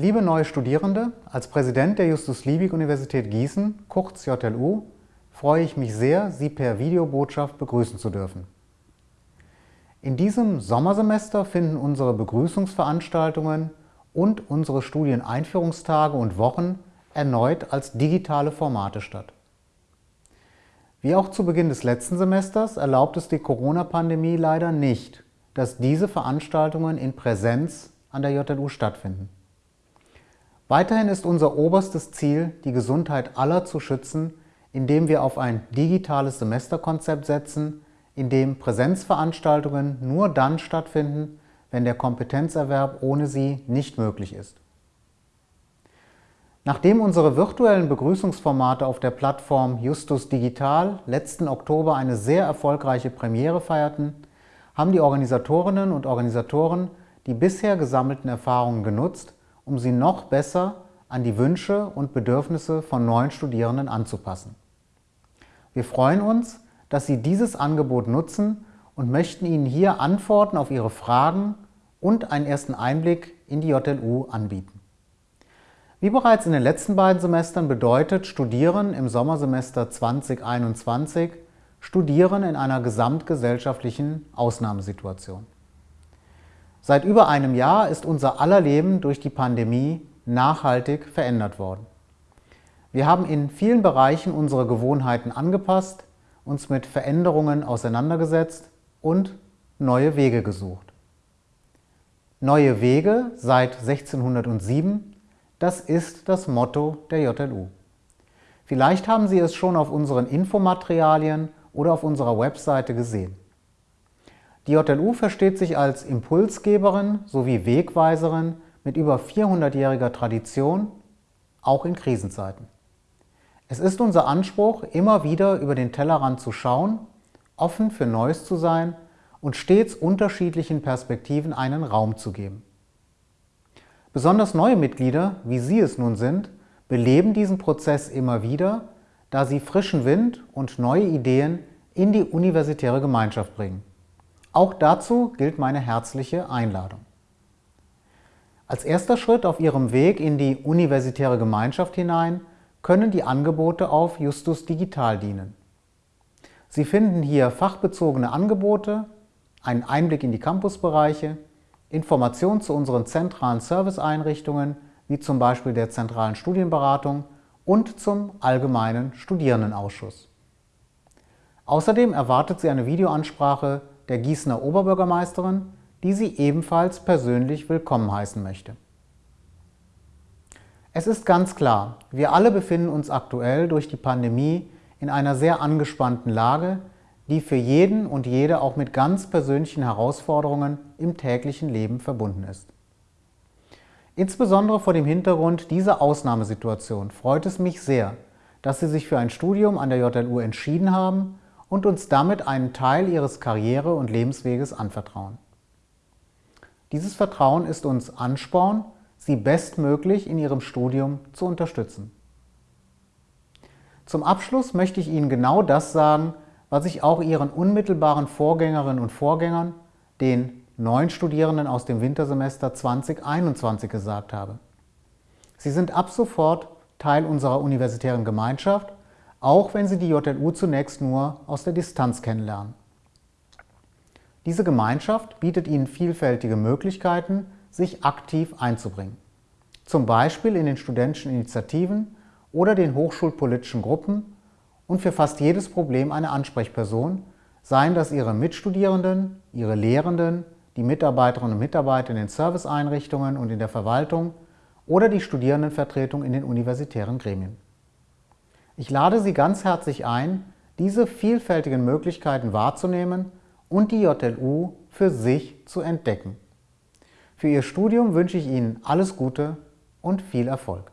Liebe neue Studierende, als Präsident der Justus-Liebig-Universität Gießen, kurz JLU, freue ich mich sehr, Sie per Videobotschaft begrüßen zu dürfen. In diesem Sommersemester finden unsere Begrüßungsveranstaltungen und unsere Studieneinführungstage und Wochen erneut als digitale Formate statt. Wie auch zu Beginn des letzten Semesters erlaubt es die Corona-Pandemie leider nicht, dass diese Veranstaltungen in Präsenz an der JLU stattfinden. Weiterhin ist unser oberstes Ziel, die Gesundheit aller zu schützen, indem wir auf ein digitales Semesterkonzept setzen, in dem Präsenzveranstaltungen nur dann stattfinden, wenn der Kompetenzerwerb ohne sie nicht möglich ist. Nachdem unsere virtuellen Begrüßungsformate auf der Plattform Justus Digital letzten Oktober eine sehr erfolgreiche Premiere feierten, haben die Organisatorinnen und Organisatoren die bisher gesammelten Erfahrungen genutzt, um sie noch besser an die Wünsche und Bedürfnisse von neuen Studierenden anzupassen. Wir freuen uns, dass Sie dieses Angebot nutzen und möchten Ihnen hier Antworten auf Ihre Fragen und einen ersten Einblick in die JLU anbieten. Wie bereits in den letzten beiden Semestern bedeutet Studieren im Sommersemester 2021 Studieren in einer gesamtgesellschaftlichen Ausnahmesituation. Seit über einem Jahr ist unser aller Leben durch die Pandemie nachhaltig verändert worden. Wir haben in vielen Bereichen unsere Gewohnheiten angepasst, uns mit Veränderungen auseinandergesetzt und neue Wege gesucht. Neue Wege seit 1607, das ist das Motto der JLU. Vielleicht haben Sie es schon auf unseren Infomaterialien oder auf unserer Webseite gesehen. Die JLU versteht sich als Impulsgeberin sowie Wegweiserin mit über 400-jähriger Tradition, auch in Krisenzeiten. Es ist unser Anspruch, immer wieder über den Tellerrand zu schauen, offen für Neues zu sein und stets unterschiedlichen Perspektiven einen Raum zu geben. Besonders neue Mitglieder, wie Sie es nun sind, beleben diesen Prozess immer wieder, da sie frischen Wind und neue Ideen in die universitäre Gemeinschaft bringen. Auch dazu gilt meine herzliche Einladung. Als erster Schritt auf Ihrem Weg in die universitäre Gemeinschaft hinein können die Angebote auf Justus Digital dienen. Sie finden hier fachbezogene Angebote, einen Einblick in die Campusbereiche, Informationen zu unseren zentralen Serviceeinrichtungen, wie zum Beispiel der zentralen Studienberatung und zum allgemeinen Studierendenausschuss. Außerdem erwartet Sie eine Videoansprache der Gießener Oberbürgermeisterin, die sie ebenfalls persönlich willkommen heißen möchte. Es ist ganz klar, wir alle befinden uns aktuell durch die Pandemie in einer sehr angespannten Lage, die für jeden und jede auch mit ganz persönlichen Herausforderungen im täglichen Leben verbunden ist. Insbesondere vor dem Hintergrund dieser Ausnahmesituation freut es mich sehr, dass Sie sich für ein Studium an der JLU entschieden haben und uns damit einen Teil ihres Karriere- und Lebensweges anvertrauen. Dieses Vertrauen ist uns Ansporn, sie bestmöglich in ihrem Studium zu unterstützen. Zum Abschluss möchte ich Ihnen genau das sagen, was ich auch Ihren unmittelbaren Vorgängerinnen und Vorgängern, den neuen Studierenden aus dem Wintersemester 2021 gesagt habe. Sie sind ab sofort Teil unserer universitären Gemeinschaft auch wenn Sie die JLU zunächst nur aus der Distanz kennenlernen. Diese Gemeinschaft bietet Ihnen vielfältige Möglichkeiten, sich aktiv einzubringen. Zum Beispiel in den studentischen Initiativen oder den hochschulpolitischen Gruppen und für fast jedes Problem eine Ansprechperson, seien das Ihre Mitstudierenden, Ihre Lehrenden, die Mitarbeiterinnen und Mitarbeiter in den Serviceeinrichtungen und in der Verwaltung oder die Studierendenvertretung in den universitären Gremien. Ich lade Sie ganz herzlich ein, diese vielfältigen Möglichkeiten wahrzunehmen und die JLU für sich zu entdecken. Für Ihr Studium wünsche ich Ihnen alles Gute und viel Erfolg.